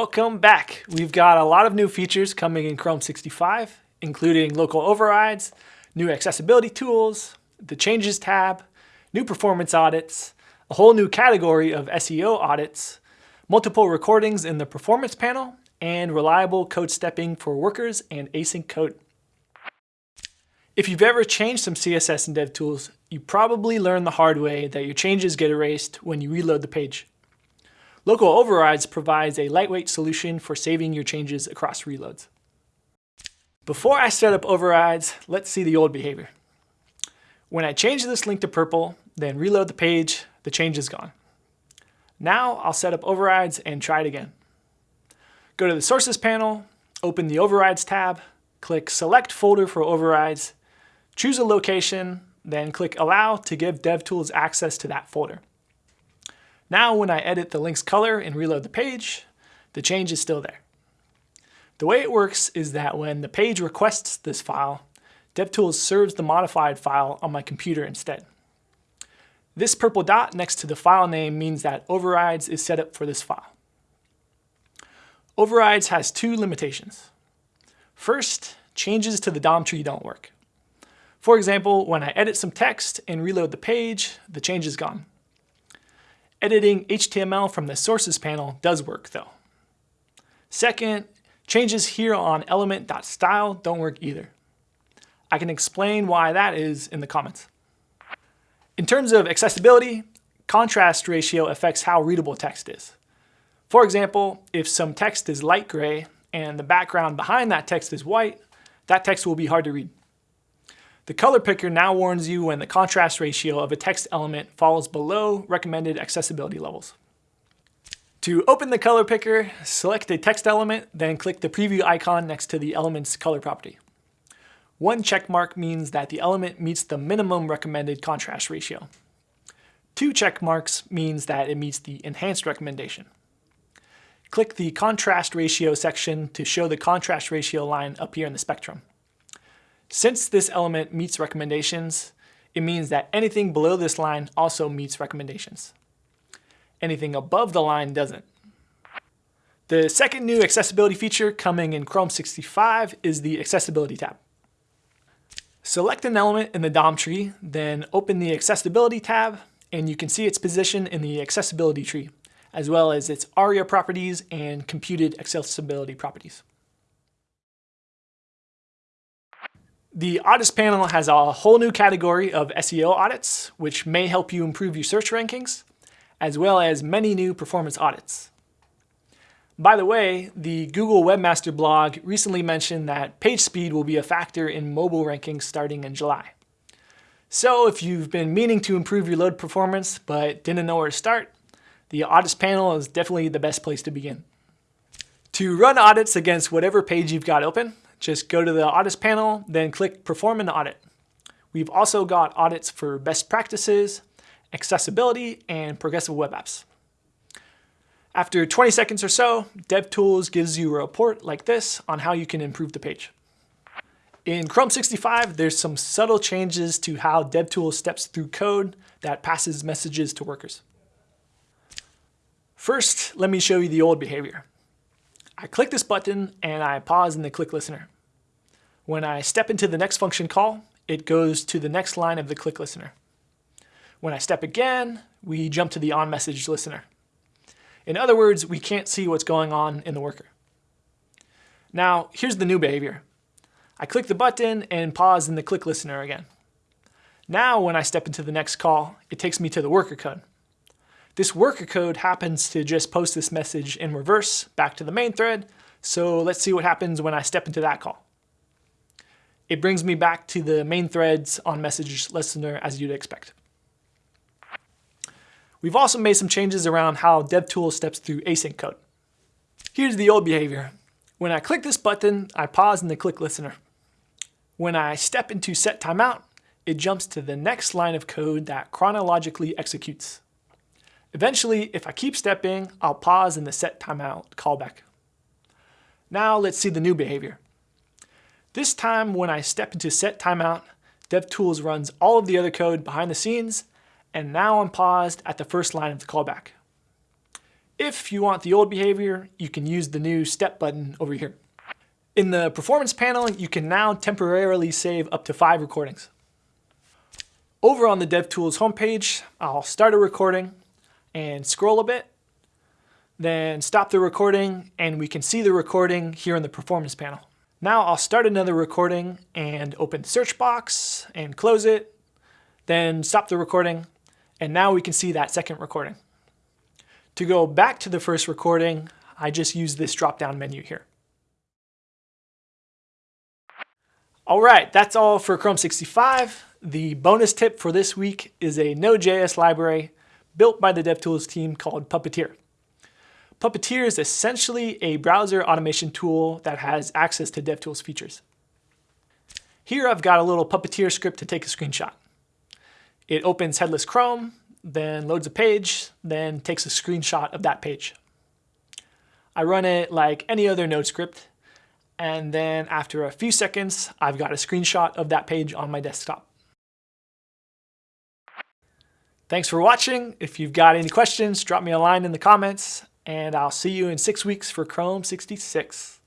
Welcome back. We've got a lot of new features coming in Chrome 65, including local overrides, new accessibility tools, the Changes tab, new performance audits, a whole new category of SEO audits, multiple recordings in the performance panel, and reliable code stepping for workers and async code. If you've ever changed some CSS in DevTools, you probably learned the hard way that your changes get erased when you reload the page. Local Overrides provides a lightweight solution for saving your changes across reloads. Before I set up overrides, let's see the old behavior. When I change this link to purple, then reload the page, the change is gone. Now I'll set up overrides and try it again. Go to the Sources panel, open the Overrides tab, click Select Folder for Overrides, choose a location, then click Allow to give DevTools access to that folder. Now when I edit the link's color and reload the page, the change is still there. The way it works is that when the page requests this file, DevTools serves the modified file on my computer instead. This purple dot next to the file name means that Overrides is set up for this file. Overrides has two limitations. First, changes to the DOM tree don't work. For example, when I edit some text and reload the page, the change is gone. Editing HTML from the Sources panel does work though. Second, changes here on element.style don't work either. I can explain why that is in the comments. In terms of accessibility, contrast ratio affects how readable text is. For example, if some text is light gray and the background behind that text is white, that text will be hard to read. The color picker now warns you when the contrast ratio of a text element falls below recommended accessibility levels. To open the color picker, select a text element, then click the preview icon next to the element's color property. One check mark means that the element meets the minimum recommended contrast ratio. Two check marks means that it meets the enhanced recommendation. Click the contrast ratio section to show the contrast ratio line up here in the spectrum. Since this element meets recommendations, it means that anything below this line also meets recommendations. Anything above the line doesn't. The second new accessibility feature coming in Chrome 65 is the Accessibility tab. Select an element in the DOM tree, then open the Accessibility tab, and you can see its position in the Accessibility tree, as well as its ARIA properties and computed accessibility properties. The audits panel has a whole new category of SEO audits, which may help you improve your search rankings, as well as many new performance audits. By the way, the Google Webmaster blog recently mentioned that page speed will be a factor in mobile rankings starting in July. So if you've been meaning to improve your load performance but didn't know where to start, the audits panel is definitely the best place to begin. To run audits against whatever page you've got open, just go to the audits panel, then click perform an audit. We've also got audits for best practices, accessibility, and progressive web apps. After 20 seconds or so, DevTools gives you a report like this on how you can improve the page. In Chrome 65, there's some subtle changes to how DevTools steps through code that passes messages to workers. First, let me show you the old behavior. I click this button and I pause in the click listener. When I step into the next function call, it goes to the next line of the click listener. When I step again, we jump to the on message listener. In other words, we can't see what's going on in the worker. Now, here's the new behavior. I click the button and pause in the click listener again. Now, when I step into the next call, it takes me to the worker code. This worker code happens to just post this message in reverse back to the main thread. So let's see what happens when I step into that call. It brings me back to the main threads on message listener as you'd expect. We've also made some changes around how DevTools steps through async code. Here's the old behavior. When I click this button, I pause in the click listener. When I step into set timeout, it jumps to the next line of code that chronologically executes. Eventually, if I keep stepping, I'll pause in the set timeout callback. Now let's see the new behavior. This time when I step into set timeout, DevTools runs all of the other code behind the scenes, and now I'm paused at the first line of the callback. If you want the old behavior, you can use the new step button over here. In the performance panel, you can now temporarily save up to five recordings. Over on the DevTools homepage, I'll start a recording and scroll a bit, then stop the recording and we can see the recording here in the performance panel. Now I'll start another recording and open the search box and close it, then stop the recording, and now we can see that second recording. To go back to the first recording, I just use this drop-down menu here. All right, that's all for Chrome 65. The bonus tip for this week is a Node.js library built by the DevTools team called Puppeteer. Puppeteer is essentially a browser automation tool that has access to DevTools features. Here I've got a little Puppeteer script to take a screenshot. It opens headless Chrome, then loads a page, then takes a screenshot of that page. I run it like any other node script, and then after a few seconds, I've got a screenshot of that page on my desktop. Thanks for watching. If you've got any questions, drop me a line in the comments, and I'll see you in six weeks for Chrome 66.